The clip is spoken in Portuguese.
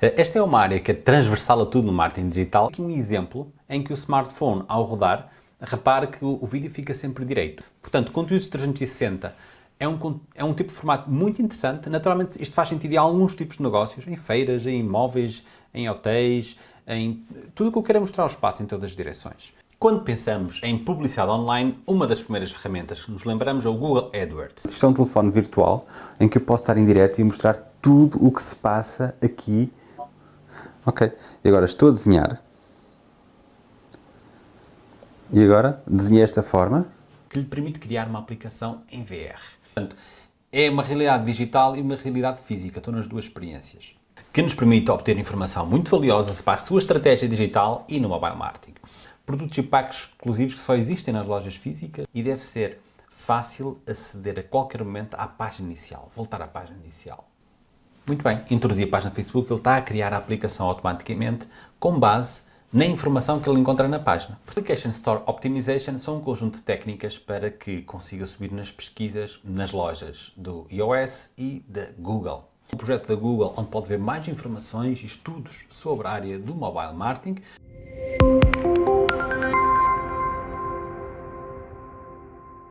Esta é uma área que é transversal a tudo no marketing digital. Aqui um exemplo em que o smartphone, ao rodar, repare que o vídeo fica sempre direito. Portanto, conteúdos 360 é um, é um tipo de formato muito interessante. Naturalmente, isto faz sentido em alguns tipos de negócios, em feiras, em imóveis, em hotéis, em tudo o que eu quero mostrar ao espaço em todas as direções. Quando pensamos em publicidade online, uma das primeiras ferramentas que nos lembramos é o Google AdWords. Isto é um telefone virtual em que eu posso estar em direto e mostrar tudo o que se passa aqui. Ok, e agora estou a desenhar. E agora desenhei esta forma. Que lhe permite criar uma aplicação em VR. Portanto, é uma realidade digital e uma realidade física, estou nas duas experiências. Que nos permite obter informação muito valiosa para a sua estratégia digital e no mobile marketing produtos e packs exclusivos que só existem nas lojas físicas e deve ser fácil aceder a qualquer momento à página inicial, voltar à página inicial. Muito bem, introduzi a página Facebook, ele está a criar a aplicação automaticamente com base na informação que ele encontra na página. Application Store Optimization são um conjunto de técnicas para que consiga subir nas pesquisas nas lojas do iOS e da Google. Um projeto da Google onde pode ver mais informações e estudos sobre a área do mobile marketing.